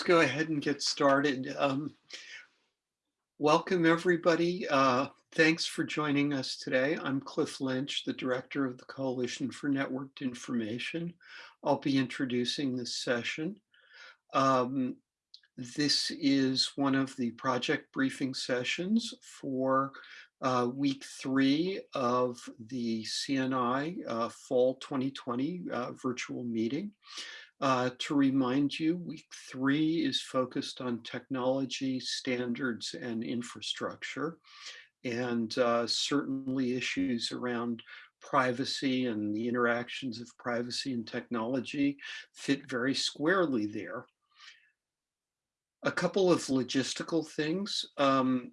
let's go ahead and get started. Um, welcome everybody. Uh, thanks for joining us today. I'm Cliff Lynch, the director of the Coalition for Networked Information. I'll be introducing this session. Um, this is one of the project briefing sessions for uh, week three of the CNI uh, Fall 2020 uh, virtual meeting. Uh, to remind you, week three is focused on technology, standards, and infrastructure, and uh, certainly issues around privacy and the interactions of privacy and technology fit very squarely there. A couple of logistical things. Um,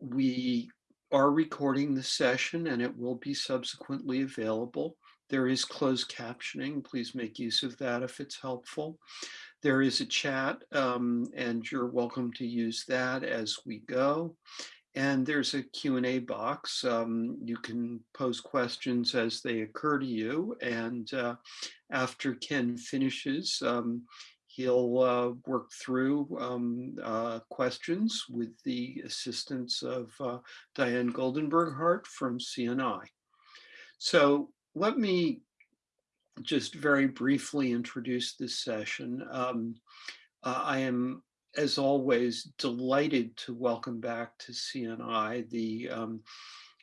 we are recording the session and it will be subsequently available. There is closed captioning. Please make use of that if it's helpful. There is a chat um, and you're welcome to use that as we go. And there's a Q&A box. Um, you can pose questions as they occur to you. And uh, after Ken finishes, um, he'll uh, work through um, uh, questions with the assistance of uh, Diane Goldenberg Hart from CNI. So let me just very briefly introduce this session. Um, uh, I am, as always, delighted to welcome back to CNI the um,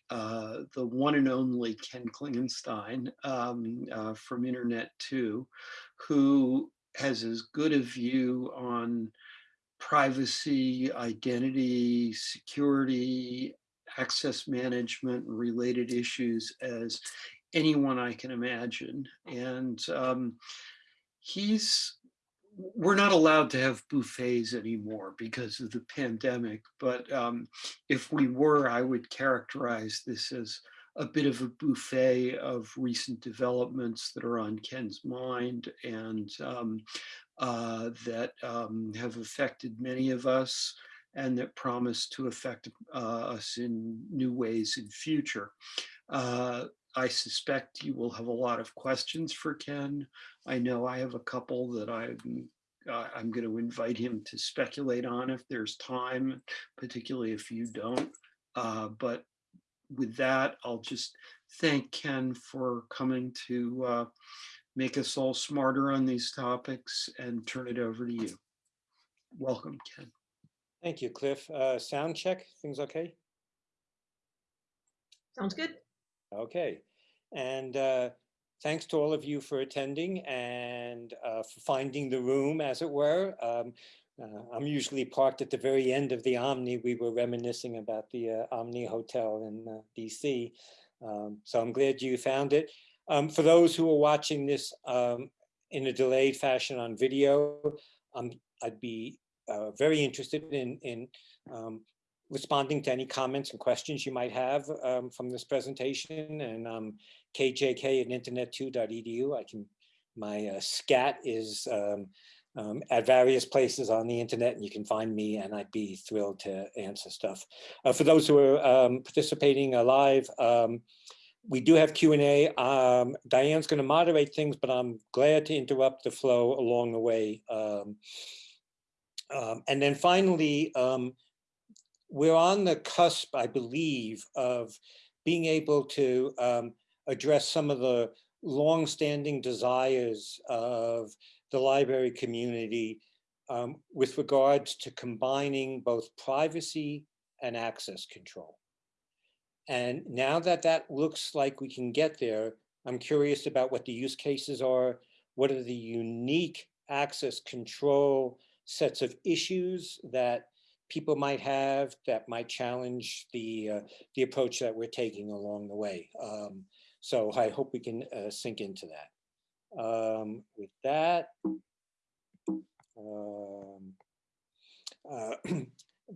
uh, the one and only Ken Klingenstein um, uh, from Internet 2, who has as good a view on privacy, identity, security, access management, and related issues as anyone I can imagine. And um, he's, we're not allowed to have buffets anymore because of the pandemic, but um, if we were, I would characterize this as a bit of a buffet of recent developments that are on Ken's mind and um, uh, that um, have affected many of us and that promise to affect uh, us in new ways in future. Uh, I suspect you will have a lot of questions for Ken. I know I have a couple that I'm uh, I'm going to invite him to speculate on if there's time, particularly if you don't. Uh, but with that, I'll just thank Ken for coming to uh, make us all smarter on these topics and turn it over to you. Welcome, Ken. Thank you, Cliff. Uh, sound check, things okay? Sounds good. Okay, and uh, thanks to all of you for attending and uh, for finding the room, as it were. Um, uh, I'm usually parked at the very end of the Omni. We were reminiscing about the uh, Omni Hotel in uh, DC. Um, so I'm glad you found it. Um, for those who are watching this um, in a delayed fashion on video, um, I'd be uh, very interested in, in um, responding to any comments and questions you might have um, from this presentation and um, kjk at internet2.edu. I can, my uh, scat is um, um, at various places on the internet and you can find me and I'd be thrilled to answer stuff. Uh, for those who are um, participating live, um, we do have Q&A. Um, Diane's going to moderate things, but I'm glad to interrupt the flow along the way. Um, um, and then finally, we're on the cusp, I believe, of being able to um, address some of the long-standing desires of the library community um, with regards to combining both privacy and access control. And now that that looks like we can get there, I'm curious about what the use cases are, what are the unique access control sets of issues that people might have that might challenge the uh, the approach that we're taking along the way. Um, so I hope we can uh, sink into that. Um, with that, um, uh,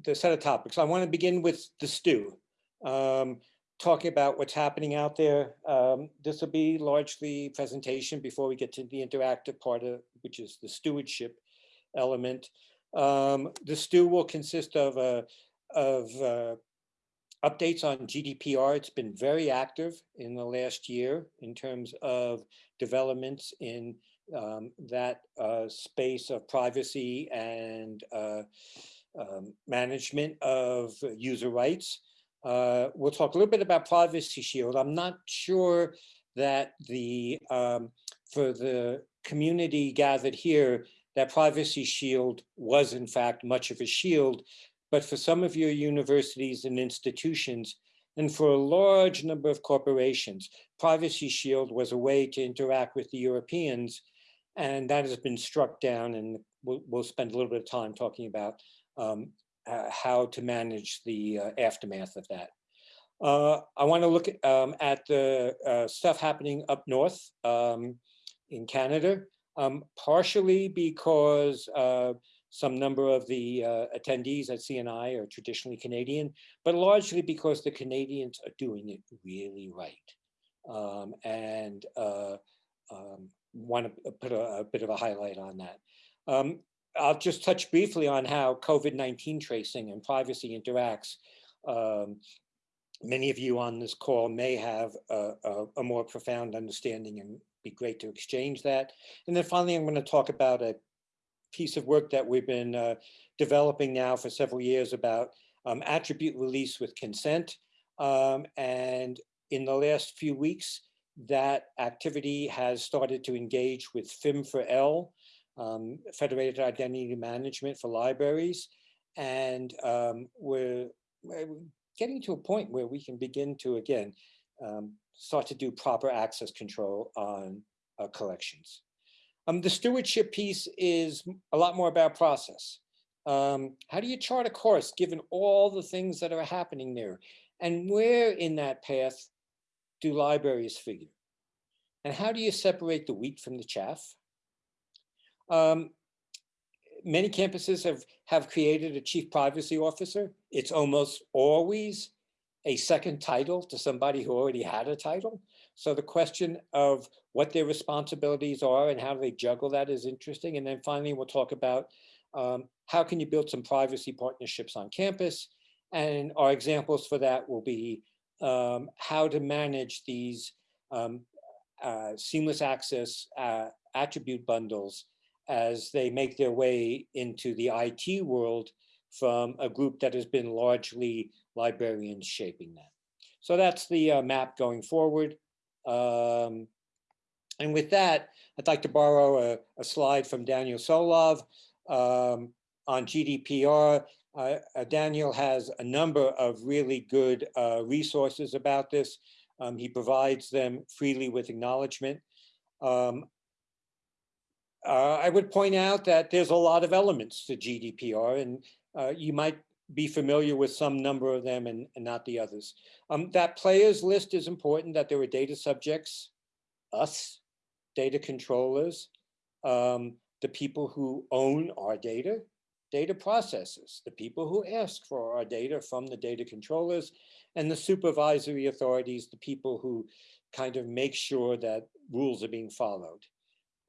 the set of topics. I want to begin with the stew, um, talking about what's happening out there. Um, this will be largely presentation before we get to the interactive part of which is the stewardship element. Um, the stew will consist of a, of uh, updates on GDPR. It's been very active in the last year in terms of developments in um, that uh, space of privacy and uh, um, management of user rights. Uh, we'll talk a little bit about Privacy Shield. I'm not sure that the um, for the community gathered here, that Privacy Shield was in fact much of a shield, but for some of your universities and institutions, and for a large number of corporations, Privacy Shield was a way to interact with the Europeans, and that has been struck down, and we'll, we'll spend a little bit of time talking about um, uh, how to manage the uh, aftermath of that. Uh, I want to look at, um, at the uh, stuff happening up north um, in Canada, um, partially because uh, some number of the uh, attendees at CNI are traditionally Canadian, but largely because the Canadians are doing it really right. Um, and um, want to put a, a, bit of a highlight on that. Um, I'll just touch briefly on how COVID-19 tracing and privacy interacts. Um, many of you on this call may have a, a, a, more profound understanding and be great to exchange that. And then finally, I'm going to talk about a piece of work that we've been uh, developing now for several years about um, attribute release with consent. Um, and in the last few weeks, that activity has started to engage with FIM4L, um, Federated Identity Management for libraries. And um, we're, we're, getting to a point where we can begin to, again, um, start to do proper access control on uh, collections. Um, the stewardship piece is a lot more about process. Um, how do you chart a course given all the things that are happening there? And where in that path do libraries figure? And how do you separate the wheat from the chaff? Um, many campuses have, have created a chief privacy officer. It's almost always a second title to somebody who already had a title. So the question of what their responsibilities are and how they juggle that is interesting. And then finally, we'll talk about um, how can you build some privacy partnerships on campus? And our examples for that will be um, how to manage these um, uh, seamless access uh, attribute bundles as they make their way into the IT world from a group that has been largely librarians shaping that. So that's the uh, map going forward. Um, and with that, I'd like to borrow a, a slide from Daniel Solove um, on GDPR. Uh, uh, Daniel has a number of really good uh, resources about this. Um, he provides them freely with acknowledgement. Um, uh, I would point out that there's a lot of elements to GDPR and uh, you might be familiar with some number of them and, and not the others. Um, that players list is important that there are data subjects, us, data controllers, um, the people who own our data, data processors, the people who ask for our data from the data controllers, and the supervisory authorities, the people who kind of make sure that rules are being followed.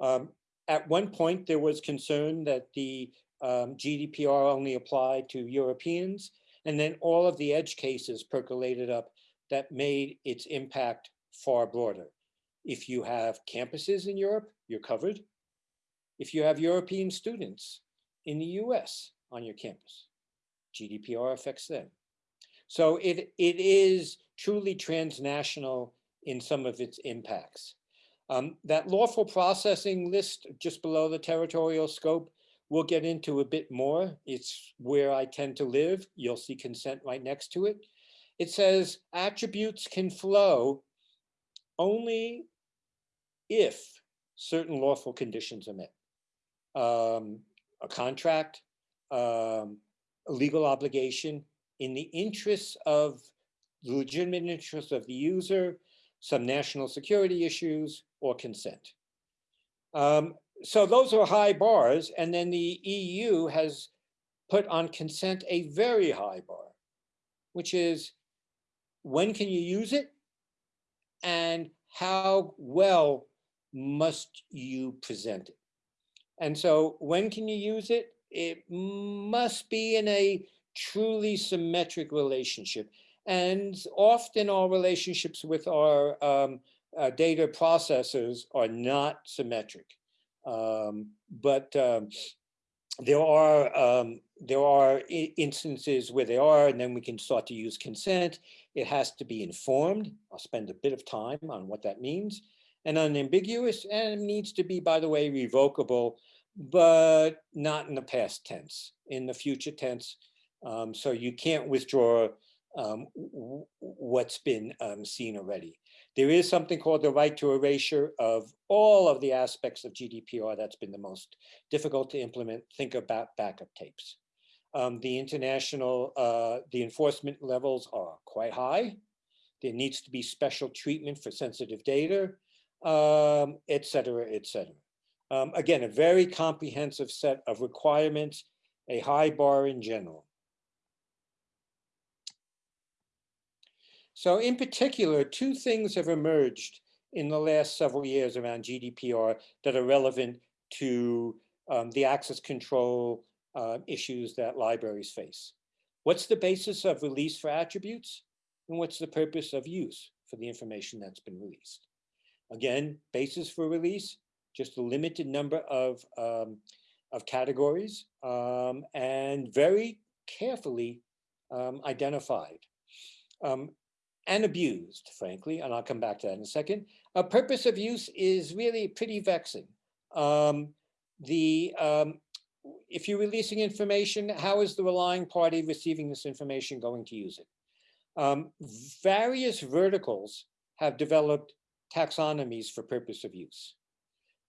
Um, at one point, there was concern that the um, GDPR only applied to Europeans, and then all of the edge cases percolated up that made its impact far broader. If you have campuses in Europe, you're covered. If you have European students in the US on your campus, GDPR affects them. So it, it is truly transnational in some of its impacts. Um, that lawful processing list just below the territorial scope, we'll get into a bit more. It's where I tend to live. You'll see consent right next to it. It says attributes can flow only if certain lawful conditions are met. Um, a contract, um, a legal obligation in the interests of the legitimate interests of the user, some national security issues, or consent. Um, so those are high bars. And then the EU has put on consent a very high bar, which is when can you use it and how well must you present it? And so when can you use it? It must be in a truly symmetric relationship. And often our relationships with our um, uh, data processors are not symmetric. Um, but um, there are um, there are instances where they are, and then we can start to use consent. It has to be informed. I'll spend a bit of time on what that means. And unambiguous, and it needs to be, by the way, revocable, but not in the past tense, in the future tense. Um, so you can't withdraw um, what's been um, seen already. There is something called the right to erasure of all of the aspects of GDPR that's been the most difficult to implement. Think about backup tapes. Um, the international, uh, the enforcement levels are quite high. There needs to be special treatment for sensitive data, um, et cetera, et cetera. Um, again, a very comprehensive set of requirements, a high bar in general. So in particular, two things have emerged in the last several years around GDPR that are relevant to um, the access control uh, issues that libraries face. What's the basis of release for attributes? And what's the purpose of use for the information that's been released? Again, basis for release, just a limited number of, um, of categories um, and very carefully um, identified. Um, and abused, frankly, and I'll come back to that in a second. A purpose of use is really pretty vexing. Um, the um, if you're releasing information, how is the relying party receiving this information going to use it? Um, various verticals have developed taxonomies for purpose of use.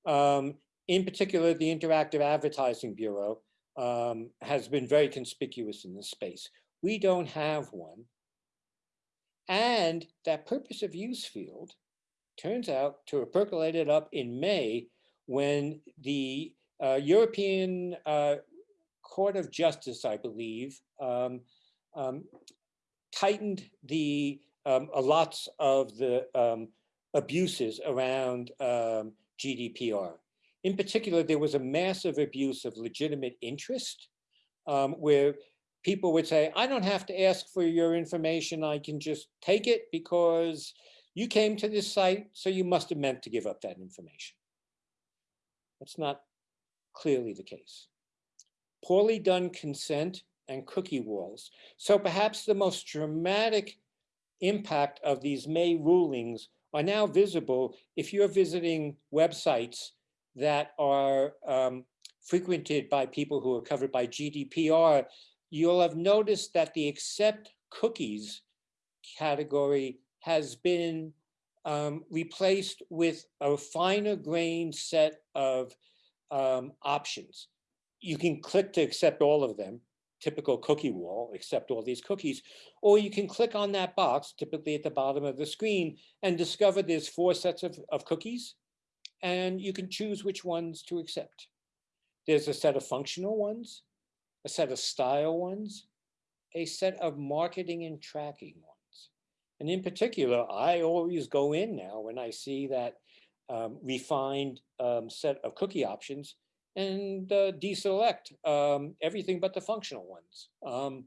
Um, in particular, the Interactive Advertising Bureau um, has been very conspicuous in this space. We don't have one. And that purpose of use field turns out to have percolated up in May when the uh, European uh, Court of Justice, I believe, um, um, tightened the um, lots of the um, abuses around um, GDPR. In particular, there was a massive abuse of legitimate interest um, where people would say, I don't have to ask for your information. I can just take it because you came to this site, so you must have meant to give up that information. That's not clearly the case. Poorly done consent and cookie walls. So perhaps the most dramatic impact of these May rulings are now visible if you're visiting websites that are um, frequented by people who are covered by GDPR you'll have noticed that the accept cookies category has been um, replaced with a finer grained set of um, options. You can click to accept all of them, typical cookie wall, accept all these cookies, or you can click on that box, typically at the bottom of the screen, and discover there's four sets of, of cookies, and you can choose which ones to accept. There's a set of functional ones, a set of style ones, a set of marketing and tracking ones. And in particular, I always go in now when I see that um, refined um, set of cookie options and uh, deselect um, everything but the functional ones. Um,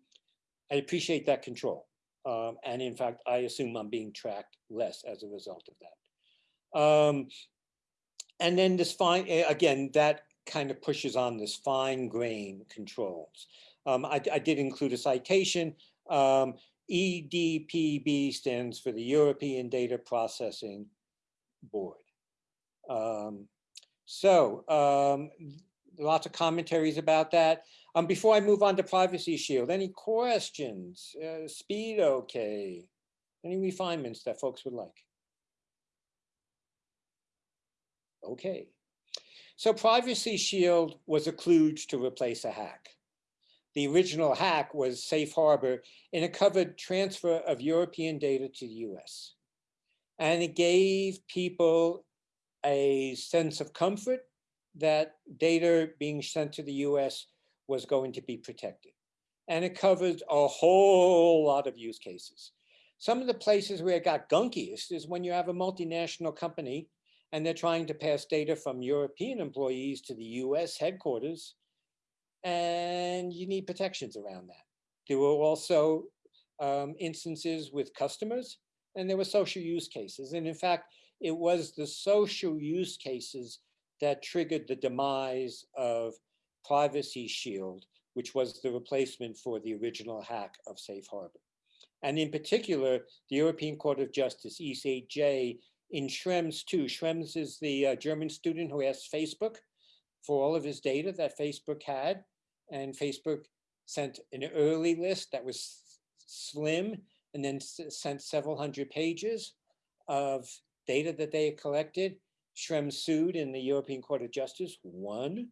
I appreciate that control. Um, and in fact, I assume I'm being tracked less as a result of that. Um, and then this fine, again, that kind of pushes on this fine grain controls. Um, I, I, did include a citation. Um, EDPB stands for the European Data Processing Board. Um, so um, lots of commentaries about that. Um, before I move on to Privacy Shield, any questions? Uh, speed okay? Any refinements that folks would like? Okay. So Privacy Shield was a kludge to replace a hack. The original hack was Safe Harbor and it covered transfer of European data to the US. And it gave people a sense of comfort that data being sent to the US was going to be protected. And it covered a whole lot of use cases. Some of the places where it got gunkiest is when you have a multinational company and they're trying to pass data from European employees to the US headquarters, and you need protections around that. There were also um, instances with customers and there were social use cases. And in fact, it was the social use cases that triggered the demise of Privacy Shield, which was the replacement for the original hack of Safe Harbor. And in particular, the European Court of Justice, ECJ, in Schrems II. Schrems is the uh, German student who asked Facebook for all of his data that Facebook had. And Facebook sent an early list that was slim and then sent several hundred pages of data that they had collected. Schrems sued in the European Court of Justice, won.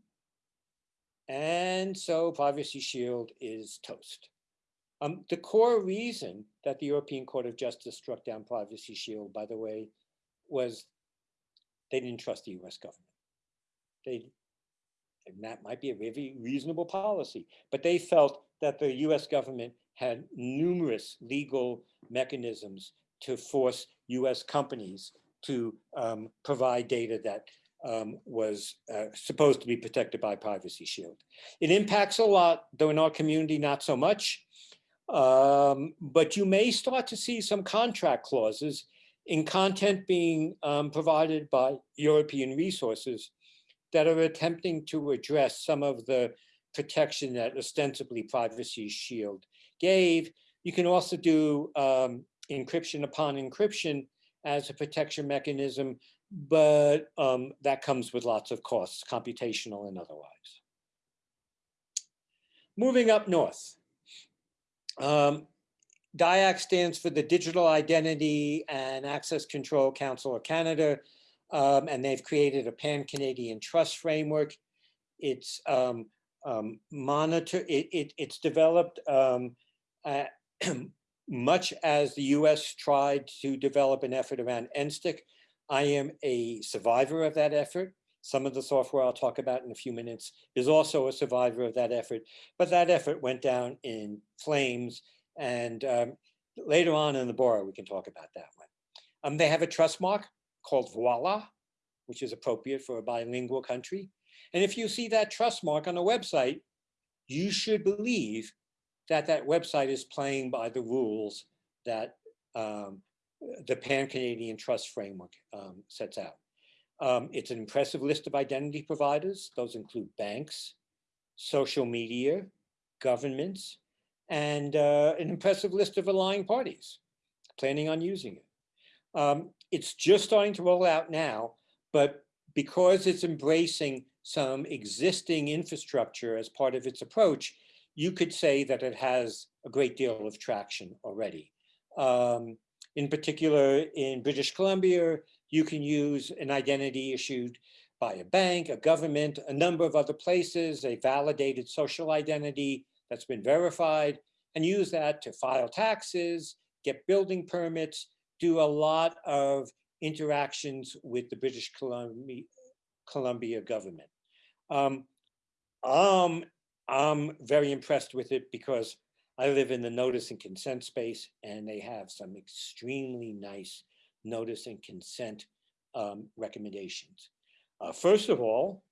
And so Privacy Shield is toast. Um, the core reason that the European Court of Justice struck down Privacy Shield, by the way, was they didn't trust the US government. They, and that might be a very reasonable policy, but they felt that the US government had numerous legal mechanisms to force US companies to um, provide data that um, was uh, supposed to be protected by Privacy Shield. It impacts a lot, though in our community, not so much. Um, but you may start to see some contract clauses in content being um, provided by European resources that are attempting to address some of the protection that ostensibly Privacy Shield gave. You can also do um, encryption upon encryption as a protection mechanism, but um, that comes with lots of costs, computational and otherwise. Moving up north, um, DIAC stands for the Digital Identity and Access Control Council of Canada, um, and they've created a pan-Canadian trust framework. It's um, um, monitor, it, it, it's developed uh, much as the US tried to develop an effort around NSTIC. I am a survivor of that effort. Some of the software I'll talk about in a few minutes is also a survivor of that effort, but that effort went down in flames and um, later on in the Bora, we can talk about that one. Um, they have a trust mark called Voila, which is appropriate for a bilingual country. And if you see that trust mark on a website, you should believe that that website is playing by the rules that um, the Pan-Canadian Trust Framework um, sets out. Um, it's an impressive list of identity providers. Those include banks, social media, governments, and uh, an impressive list of relying parties planning on using it. Um, it's just starting to roll out now, but because it's embracing some existing infrastructure as part of its approach, you could say that it has a great deal of traction already. Um, in particular, in British Columbia, you can use an identity issued by a bank, a government, a number of other places, a validated social identity that's been verified and use that to file taxes, get building permits, do a lot of interactions with the British Columbia, Columbia government. Um, um, I'm very impressed with it because I live in the notice and consent space and they have some extremely nice notice and consent um, recommendations. Uh, first of all,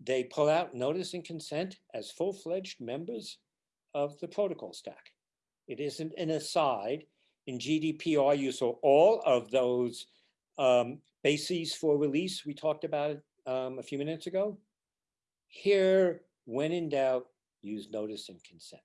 they pull out notice and consent as full-fledged members of the protocol stack. It isn't an aside. In GDPR, you saw all of those um, bases for release we talked about um, a few minutes ago. Here, when in doubt, use notice and consent.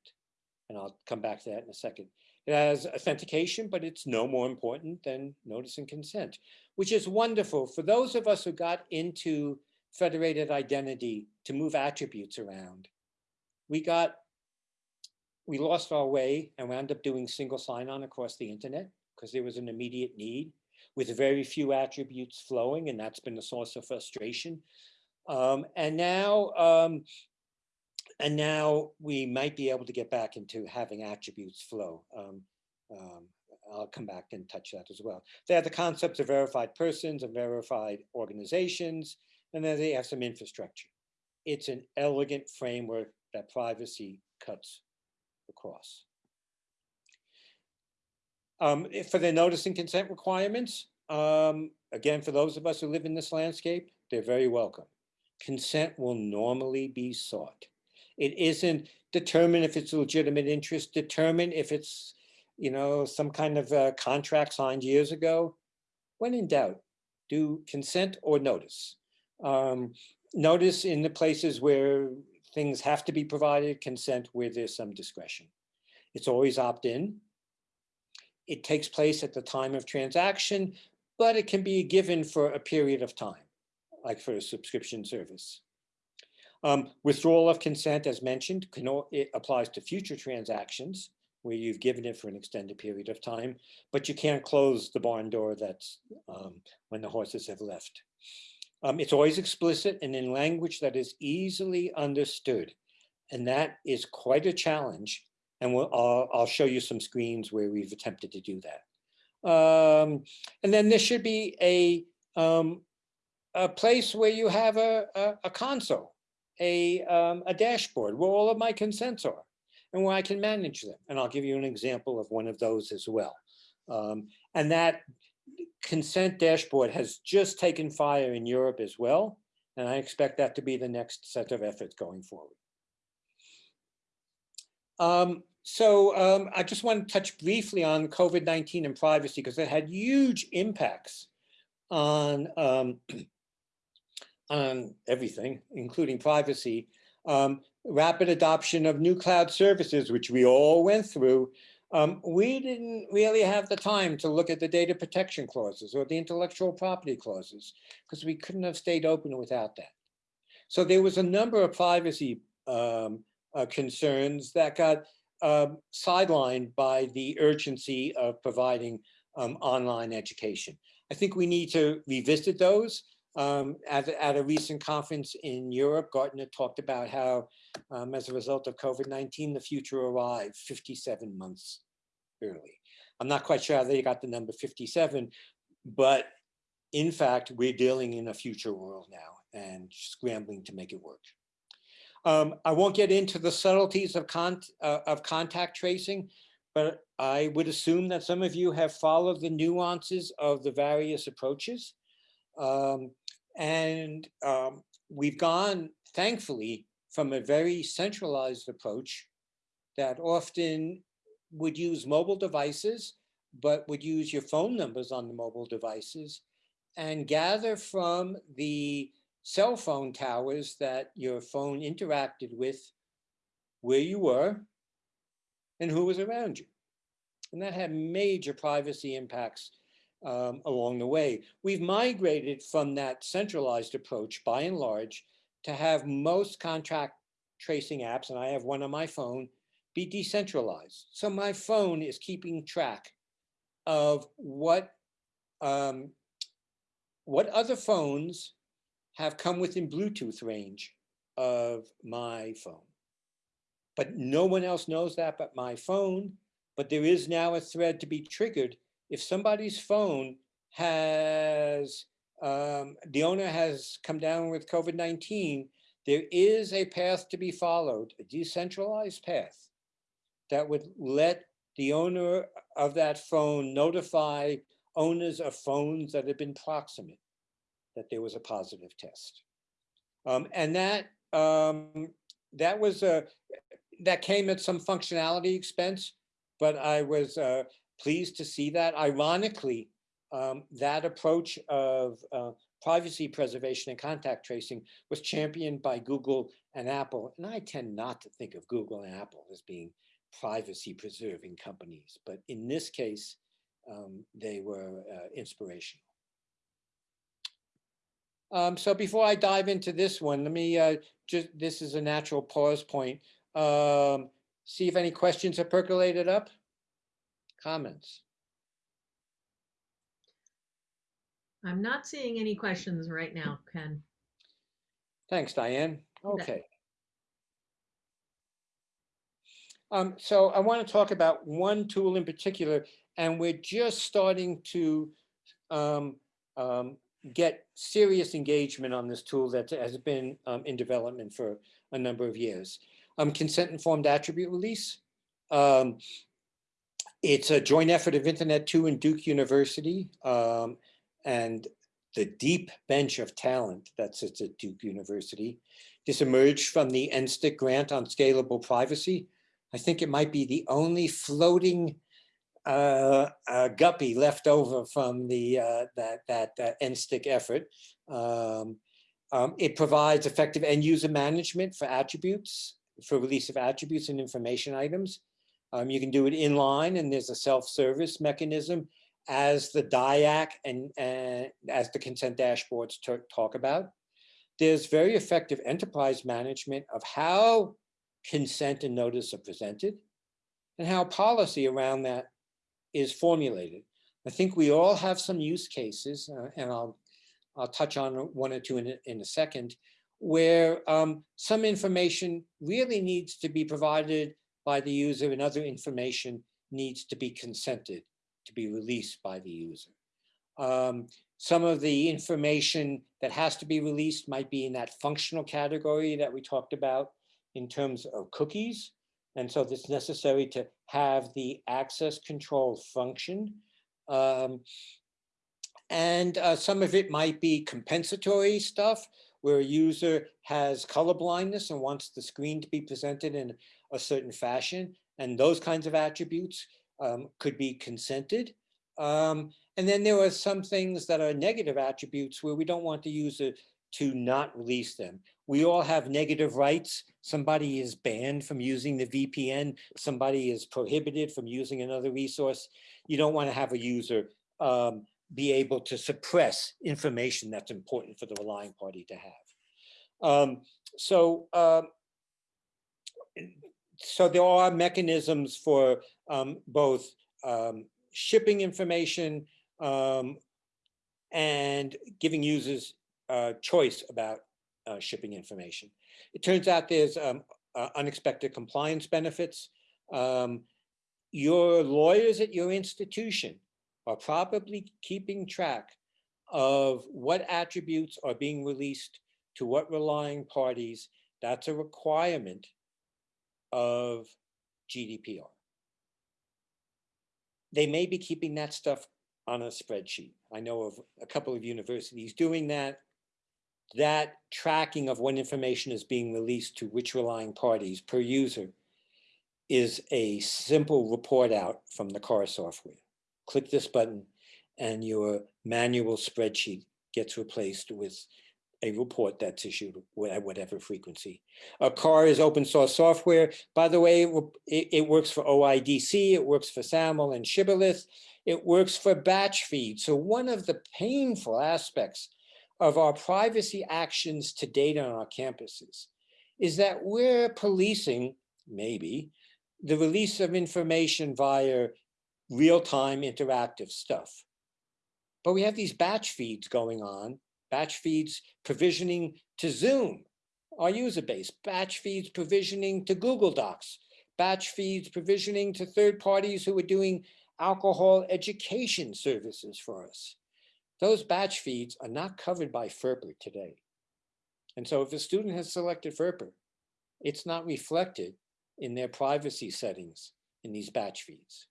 And I'll come back to that in a second. It has authentication, but it's no more important than notice and consent, which is wonderful for those of us who got into federated identity to move attributes around. We got we lost our way and wound up doing single sign-on across the internet because there was an immediate need with very few attributes flowing, and that's been a source of frustration. Um, and now, um, and now we might be able to get back into having attributes flow. Um, um I'll come back and touch that as well. They have the concepts of verified persons and verified organizations, and then they have some infrastructure. It's an elegant framework that privacy cuts across. Um, for the notice and consent requirements, um, again, for those of us who live in this landscape, they're very welcome. Consent will normally be sought. It isn't determine if it's a legitimate interest, determine if it's you know, some kind of uh, contract signed years ago. When in doubt, do consent or notice. Um, notice in the places where things have to be provided, consent where there's some discretion. It's always opt-in. It takes place at the time of transaction, but it can be given for a period of time, like for a subscription service. Um, withdrawal of consent, as mentioned, can, it applies to future transactions where you've given it for an extended period of time, but you can't close the barn door that's um, when the horses have left. Um, it's always explicit and in language that is easily understood. And that is quite a challenge. And we'll, I'll, I'll show you some screens where we've attempted to do that. Um, and then there should be a, um, a place where you have a, a, a console, a, um, a dashboard where all of my consents are and where I can manage them. And I'll give you an example of one of those as well. Um, and that consent dashboard has just taken fire in Europe as well. And I expect that to be the next set of efforts going forward. Um, so um, I just want to touch briefly on COVID-19 and privacy because it had huge impacts on, um, on everything, including privacy. Um, rapid adoption of new cloud services, which we all went through, um, we didn't really have the time to look at the data protection clauses or the intellectual property clauses because we couldn't have stayed open without that. So there was a number of privacy um, uh, concerns that got um, sidelined by the urgency of providing um, online education. I think we need to revisit those. Um, at, at, a recent conference in Europe, Gartner talked about how, um, as a result of COVID-19, the future arrived 57 months early. I'm not quite sure how they got the number 57, but in fact, we're dealing in a future world now and scrambling to make it work. Um, I won't get into the subtleties of, con uh, of contact tracing, but I would assume that some of you have followed the nuances of the various approaches. Um, and um, we've gone, thankfully, from a very centralized approach that often would use mobile devices, but would use your phone numbers on the mobile devices and gather from the cell phone towers that your phone interacted with where you were and who was around you. And that had major privacy impacts um, along the way. We've migrated from that centralized approach by and large to have most contact tracing apps, and I have one on my phone, be decentralized. So my phone is keeping track of what, um, what other phones have come within Bluetooth range of my phone. But no one else knows that but my phone. But there is now a thread to be triggered if somebody's phone has, um, the owner has come down with COVID-19, there is a path to be followed, a decentralized path that would let the owner of that phone notify owners of phones that have been proximate that there was a positive test. Um, and that um, that was a that came at some functionality expense, but I was uh, pleased to see that. Ironically, um, that approach of uh, privacy preservation and contact tracing was championed by Google and Apple. And I tend not to think of Google and Apple as being privacy preserving companies, but in this case, um, they were uh, inspirational. Um, so before I dive into this one, let me uh, just, this is a natural pause point. Um, see if any questions have percolated up comments? I'm not seeing any questions right now, Ken. Thanks, Diane. Okay. Um, so I want to talk about one tool in particular, and we're just starting to um, um, get serious engagement on this tool that has been um, in development for a number of years. Um, consent-informed attribute release. It's a joint effort of Internet2 and Duke University um, and the deep bench of talent that sits at Duke University. This emerged from the NSTIC grant on scalable privacy. I think it might be the only floating uh, uh, guppy left over from the uh, that that uh, NSTIC effort. Um, um, it provides effective end user management for attributes, for release of attributes and information items. Um, you can do it inline and there's a self-service mechanism as the DIAC and, and as the consent dashboards talk about. There's very effective enterprise management of how consent and notice are presented and how policy around that is formulated. I think we all have some use cases, uh, and I'll I'll touch on one or two in a, in a second, where um, some information really needs to be provided by the user and other information needs to be consented to be released by the user. Um, some of the information that has to be released might be in that functional category that we talked about in terms of cookies. And so it's necessary to have the access control function. Um, and uh, some of it might be compensatory stuff where a user has color blindness and wants the screen to be presented in a certain fashion. And those kinds of attributes um, could be consented. Um, and then there are some things that are negative attributes where we don't want the user to not release them. We all have negative rights. Somebody is banned from using the VPN. Somebody is prohibited from using another resource. You don't want to have a user um, be able to suppress information that's important for the relying party to have. Um, so, um, so there are mechanisms for um, both um, shipping information um, and giving users uh, choice about uh, shipping information. It turns out there's um, uh, unexpected compliance benefits. Um, your lawyers at your institution are probably keeping track of what attributes are being released to what relying parties. That's a requirement of GDPR. They may be keeping that stuff on a spreadsheet. I know of a couple of universities doing that. That tracking of when information is being released to which relying parties per user is a simple report out from the CAR software click this button and your manual spreadsheet gets replaced with a report that's issued at whatever frequency. A CAR is open source software. By the way, it, it works for OIDC, it works for SAML and Shibboleth, it works for batch feed. So one of the painful aspects of our privacy actions to date on our campuses is that we're policing, maybe, the release of information via real-time interactive stuff. But we have these batch feeds going on, batch feeds provisioning to Zoom, our user base, batch feeds provisioning to Google Docs, batch feeds provisioning to third parties who are doing alcohol education services for us. Those batch feeds are not covered by FERPA today. And so if a student has selected FERPA, it's not reflected in their privacy settings in these batch feeds.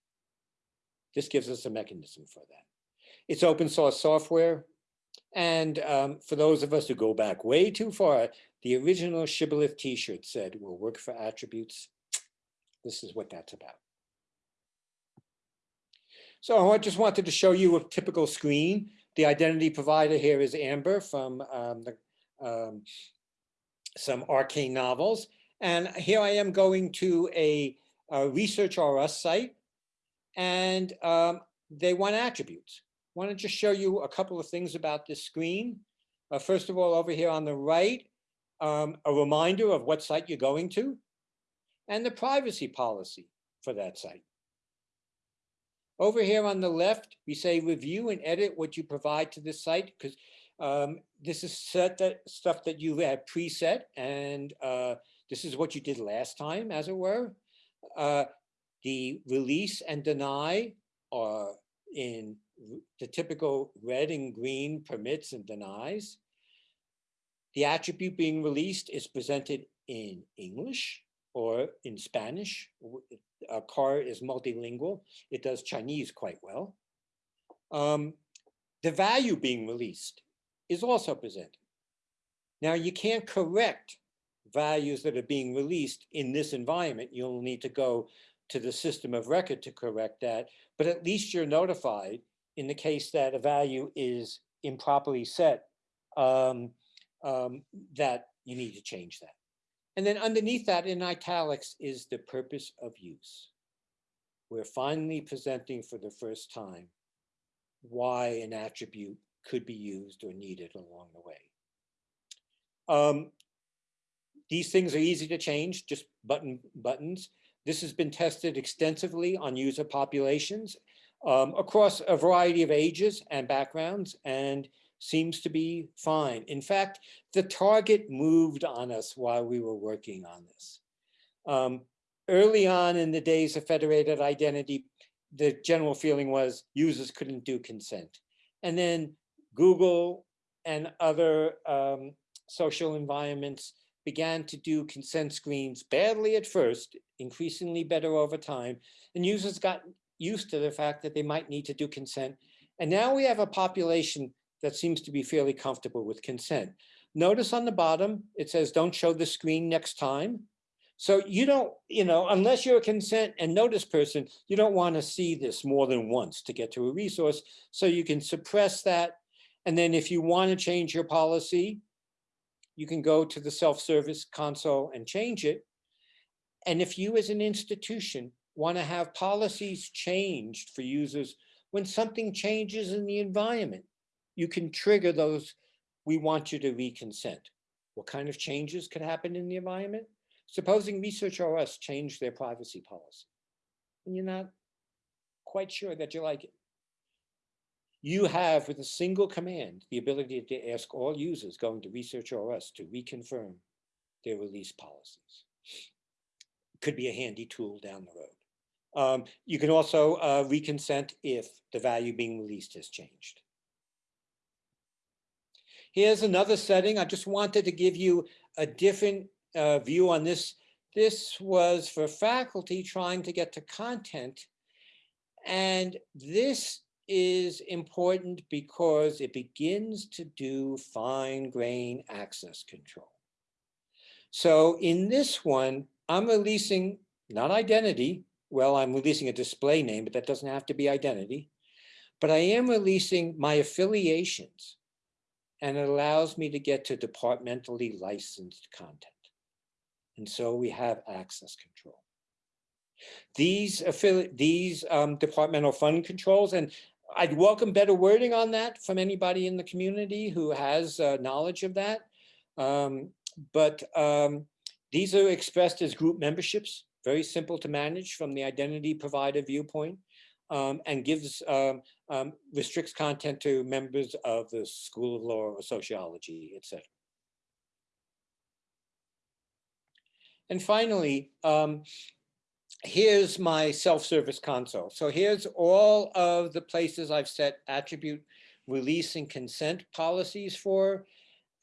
This gives us a mechanism for that. It's open source software. And um, for those of us who go back way too far, the original Shibboleth t-shirt said, we'll work for attributes. This is what that's about. So I just wanted to show you a typical screen. The identity provider here is Amber from um, the, um, some arcane novels. And here I am going to a, a Research R Us site and um, they want attributes. Want to just show you a couple of things about this screen. Uh, first of all, over here on the right, um, a reminder of what site you're going to and the privacy policy for that site. Over here on the left, we say review and edit what you provide to this site because um, this is set that stuff that you have preset and uh, this is what you did last time, as it were. Uh, the release and deny are in the typical red and green permits and denies. The attribute being released is presented in English or in Spanish. A car is multilingual. It does Chinese quite well. Um, the value being released is also presented. Now you can't correct values that are being released in this environment. You'll need to go to the system of record to correct that, but at least you're notified in the case that a value is improperly set, um, um, that you need to change that. And then underneath that in italics is the purpose of use. We're finally presenting for the first time why an attribute could be used or needed along the way. Um, these things are easy to change, just button buttons. This has been tested extensively on user populations um, across a variety of ages and backgrounds and seems to be fine. In fact, the target moved on us while we were working on this. Um, early on in the days of federated identity, the general feeling was users couldn't do consent. And then Google and other um, social environments began to do consent screens badly at first, increasingly better over time, and users got used to the fact that they might need to do consent. And now we have a population that seems to be fairly comfortable with consent. Notice on the bottom, it says, don't show the screen next time. So you don't, you know, unless you're a consent and notice person, you don't want to see this more than once to get to a resource. So you can suppress that. And then if you want to change your policy, you can go to the self-service console and change it. And if you as an institution want to have policies changed for users when something changes in the environment, you can trigger those, we want you to reconsent. What kind of changes could happen in the environment? Supposing Research R Us changed their privacy policy and you're not quite sure that you like it. You have, with a single command, the ability to ask all users going to Research R Us to reconfirm their release policies. Could be a handy tool down the road. Um, you can also uh, reconsent if the value being released has changed. Here's another setting. I just wanted to give you a different uh, view on this. This was for faculty trying to get to content. And this is important because it begins to do fine grain access control. So in this one, I'm releasing not identity. Well, I'm releasing a display name, but that doesn't have to be identity. But I am releasing my affiliations and it allows me to get to departmentally licensed content. And so we have access control. These these um, departmental fund controls, and I'd welcome better wording on that from anybody in the community who has uh, knowledge of that. Um, but um, these are expressed as group memberships, very simple to manage from the identity provider viewpoint um, and gives um, um, restricts content to members of the School of Law or Sociology, etc. And finally, um, here's my self-service console. So here's all of the places I've set attribute release and consent policies for,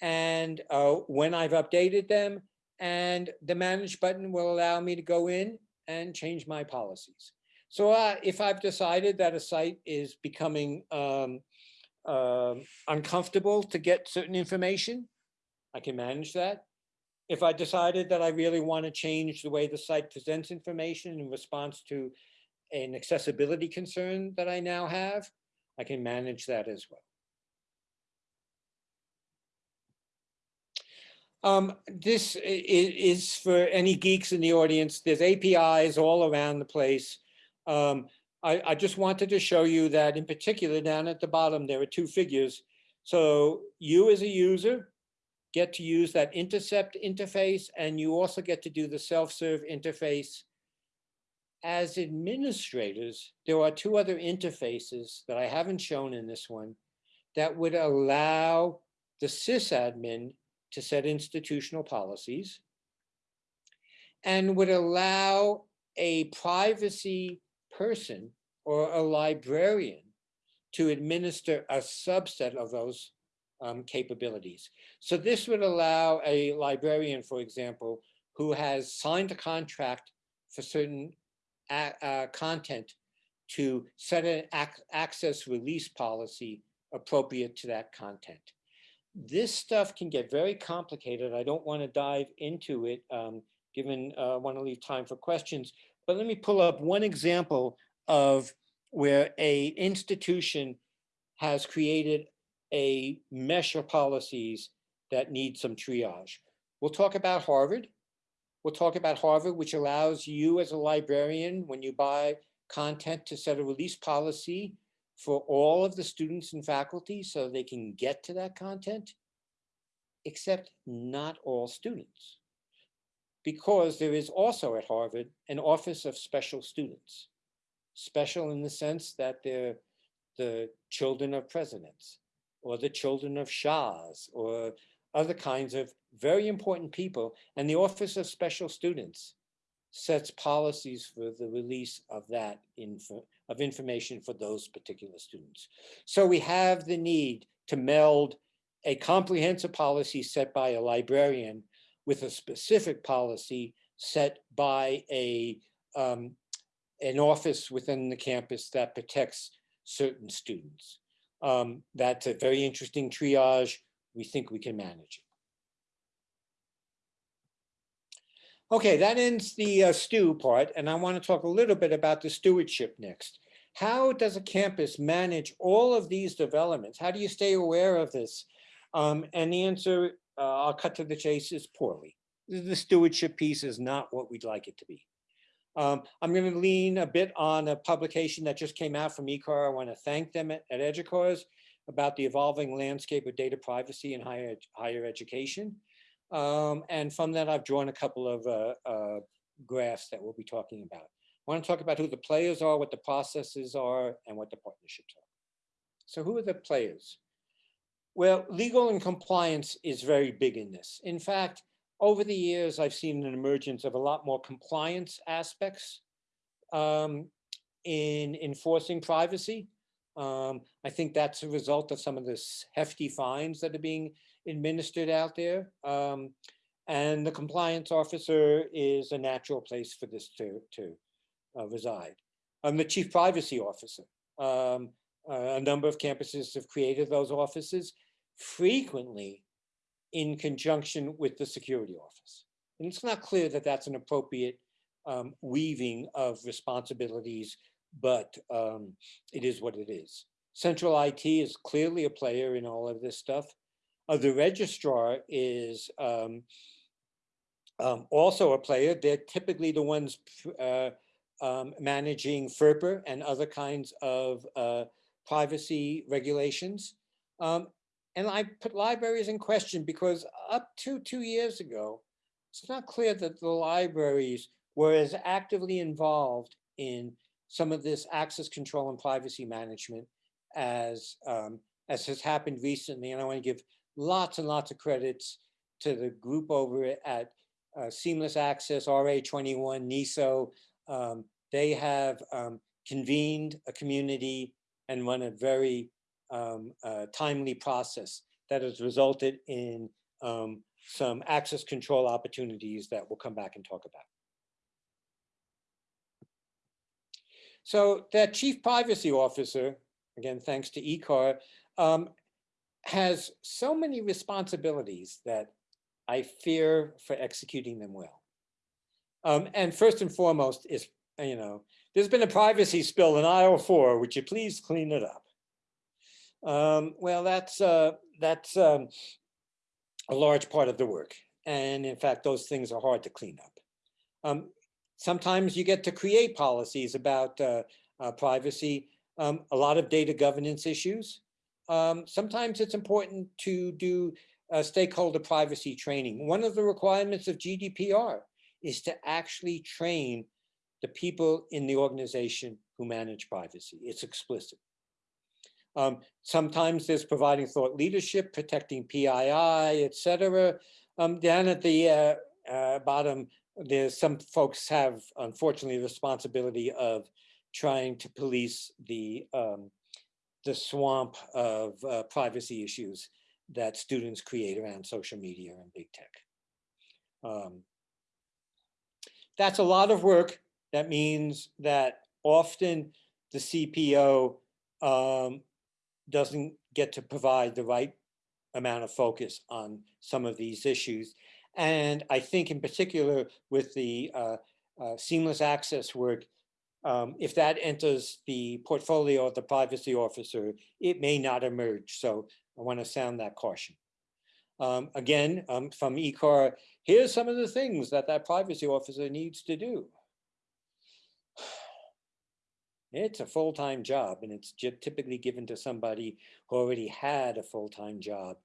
and uh, when I've updated them, and the manage button will allow me to go in and change my policies. So uh, if I've decided that a site is becoming um, um, uncomfortable to get certain information, I can manage that. If I decided that I really want to change the way the site presents information in response to an accessibility concern that I now have, I can manage that as well. Um, this is for any geeks in the audience. There's APIs all around the place. Um, I, I just wanted to show you that in particular down at the bottom, there are two figures. So you as a user get to use that intercept interface and you also get to do the self-serve interface. As administrators, there are two other interfaces that I haven't shown in this one that would allow the sysadmin to set institutional policies and would allow a privacy person or a librarian to administer a subset of those um, capabilities. So this would allow a librarian, for example, who has signed a contract for certain uh, content to set an ac access release policy appropriate to that content. This stuff can get very complicated. I don't want to dive into it, um, given I uh, want to leave time for questions. but let me pull up one example of where a institution has created a mesh of policies that need some triage. We'll talk about Harvard. We'll talk about Harvard, which allows you as a librarian, when you buy content to set a release policy for all of the students and faculty so they can get to that content, except not all students. Because there is also at Harvard an Office of Special Students. Special in the sense that they're the children of presidents or the children of shahs or other kinds of very important people. And the Office of Special Students sets policies for the release of that info, of information for those particular students. So we have the need to meld a comprehensive policy set by a librarian with a specific policy set by a um, an office within the campus that protects certain students. Um, that's a very interesting triage. We think we can manage it. Okay, that ends the uh, stew part, and I want to talk a little bit about the stewardship next. How does a campus manage all of these developments? How do you stay aware of this? Um, and the answer, uh, I'll cut to the chase, is poorly. The stewardship piece is not what we'd like it to be. Um, I'm going to lean a bit on a publication that just came out from ECAR. I want to thank them at, at about the evolving landscape of data privacy in higher, higher education. Um, and from that, I've drawn a couple of uh, uh, graphs that we'll be talking about. I want to talk about who the players are, what the processes are, and what the partnerships are. So who are the players? Well, legal and compliance is very big in this. In fact, over the years, I've seen an emergence of a lot more compliance aspects um, in enforcing privacy. Um, I think that's a result of some of the hefty fines that are being administered out there. Um, and the compliance officer is a natural place for this to, to uh, reside. I'm the chief privacy officer. Um, uh, a number of campuses have created those offices. Frequently, in conjunction with the security office. And it's not clear that that's an appropriate um, weaving of responsibilities, but um, it is what it is. Central IT is clearly a player in all of this stuff. Uh, the registrar is um, um also a player. They're typically the ones uh, um, managing FERPA and other kinds of uh, privacy regulations. Um, and I put libraries in question because up to two years ago, it's not clear that the libraries were as actively involved in some of this access control and privacy management as, um, as has happened recently. And I want to give lots and lots of credits to the group over at uh, Seamless Access, RA21, NISO. Um, they have um, convened a community and run a very um, uh, timely process that has resulted in um, some access control opportunities that we'll come back and talk about. So that chief privacy officer, again, thanks to ECAR, um, has so many responsibilities that I fear for executing them well. Um, and first and foremost is, you know, there's been a privacy spill in aisle four, would you please clean it up? Um, well, that's uh, that's um, a large part of the work. And in fact, those things are hard to clean up. Um, sometimes you get to create policies about uh, uh, privacy, um, a lot of data governance issues. Um, sometimes it's important to do uh, stakeholder privacy training. One of the requirements of GDPR is to actually train the people in the organization who manage privacy. It's explicit. Um, sometimes there's providing thought leadership, protecting PII, et cetera. Um, down at the uh, uh, bottom, there's some folks have, unfortunately, the responsibility of trying to police the, um, the swamp of uh, privacy issues that students create around social media and big tech. Um, that's a lot of work. That means that often the CPO um, doesn't get to provide the right amount of focus on some of these issues. And I think in particular with the uh, uh, seamless access work, um, if that enters the portfolio of the privacy officer, it may not emerge. So I want to sound that caution. Um, again, um, from ECAR, here's some of the things that that privacy officer needs to do. It's a full-time job and it's typically given to somebody who already had a full-time job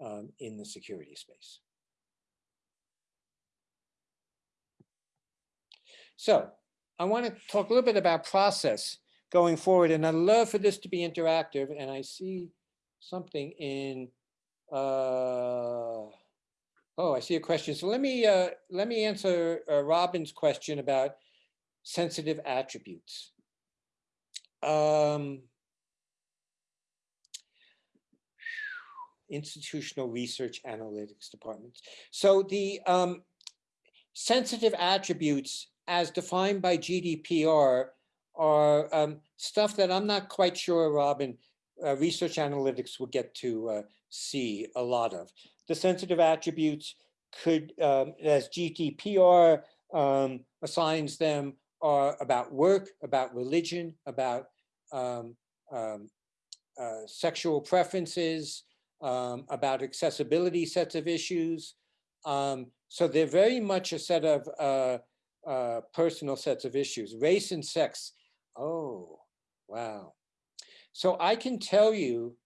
um, in the security space. So I want to talk a little bit about process going forward, and I'd love for this to be interactive. And I see something in, uh, oh, I see a question. So let me uh, let me answer uh, Robin's question about sensitive attributes. Um, institutional research analytics departments. So the um, sensitive attributes as defined by GDPR are um, stuff that I'm not quite sure, Robin, uh, research analytics will get to uh, see a lot of. The sensitive attributes could, um, as GDPR um, assigns them, are about work, about religion, about um, um, uh, sexual preferences, um, about accessibility sets of issues. So they're very much a set of uh, personal sets of issues. Race and sex. Oh, wow. So I can tell you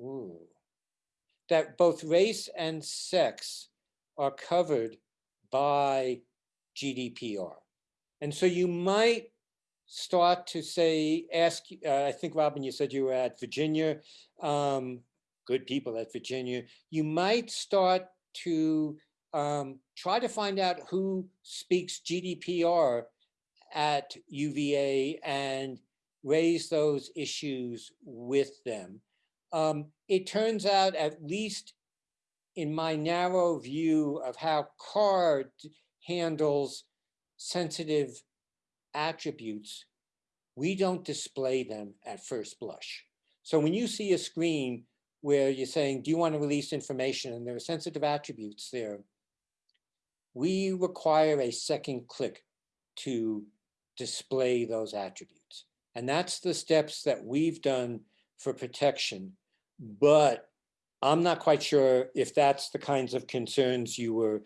ooh, that both race and sex are covered by GDPR. And so you might start to say, ask, uh, I think Robin, you said you were at Virginia, um, good people at Virginia. You might start to um, try to find out who speaks GDPR at UVA and raise those issues with them. Um, it turns out, at least in my narrow view of how CARD handles sensitive attributes, we don't display them at first blush. So when you see a screen where you're saying, do you want to release information? And there are sensitive attributes there. We require a second click to display those attributes. And that's the steps that we've done for protection. But I'm not quite sure if that's the kinds of concerns you were